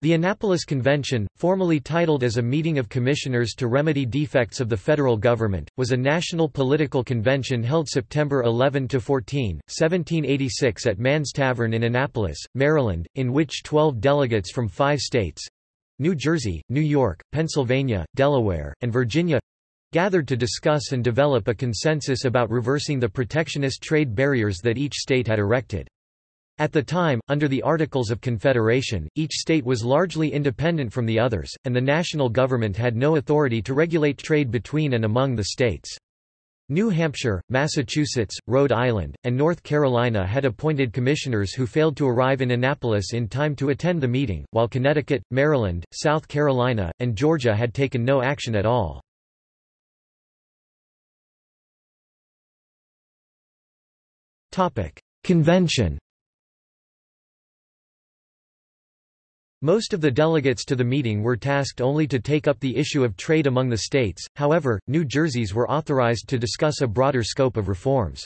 The Annapolis Convention, formally titled as a meeting of commissioners to remedy defects of the federal government, was a national political convention held September 11–14, 1786 at Mann's Tavern in Annapolis, Maryland, in which 12 delegates from five states—New Jersey, New York, Pennsylvania, Delaware, and Virginia—gathered to discuss and develop a consensus about reversing the protectionist trade barriers that each state had erected. At the time, under the Articles of Confederation, each state was largely independent from the others, and the national government had no authority to regulate trade between and among the states. New Hampshire, Massachusetts, Rhode Island, and North Carolina had appointed commissioners who failed to arrive in Annapolis in time to attend the meeting, while Connecticut, Maryland, South Carolina, and Georgia had taken no action at all. Convention Most of the delegates to the meeting were tasked only to take up the issue of trade among the states, however, New Jerseys were authorized to discuss a broader scope of reforms.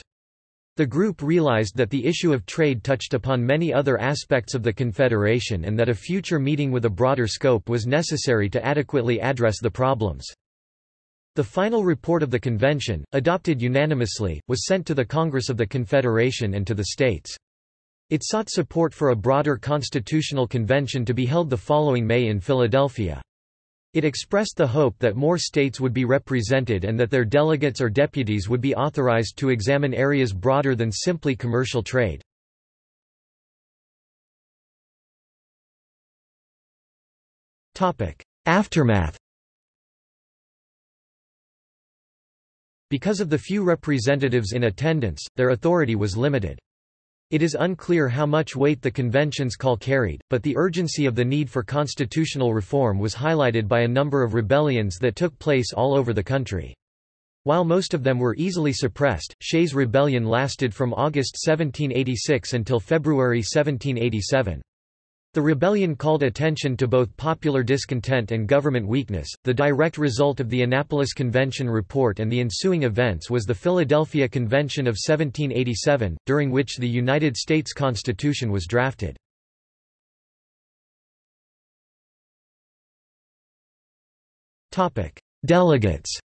The group realized that the issue of trade touched upon many other aspects of the Confederation and that a future meeting with a broader scope was necessary to adequately address the problems. The final report of the convention, adopted unanimously, was sent to the Congress of the Confederation and to the states. It sought support for a broader constitutional convention to be held the following May in Philadelphia. It expressed the hope that more states would be represented and that their delegates or deputies would be authorized to examine areas broader than simply commercial trade. Aftermath Because of the few representatives in attendance, their authority was limited. It is unclear how much weight the convention's call carried, but the urgency of the need for constitutional reform was highlighted by a number of rebellions that took place all over the country. While most of them were easily suppressed, Shays' Rebellion lasted from August 1786 until February 1787. The rebellion called attention to both popular discontent and government weakness. The direct result of the Annapolis Convention report and the ensuing events was the Philadelphia Convention of 1787, during which the United States Constitution was drafted. Topic: Delegates.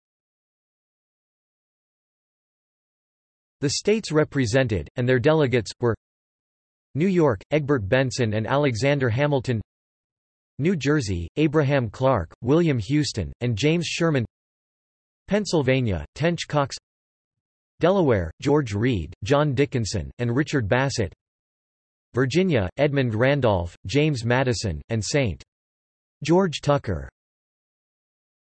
The states represented, and their delegates, were New York, Egbert Benson and Alexander Hamilton. New Jersey, Abraham Clark, William Houston, and James Schureman. Pennsylvania, Tench Coxe. Delaware, George Read, John Dickinson, and Richard Bassett. Virginia, Edmund Randolph, James Madison, and St. George Tucker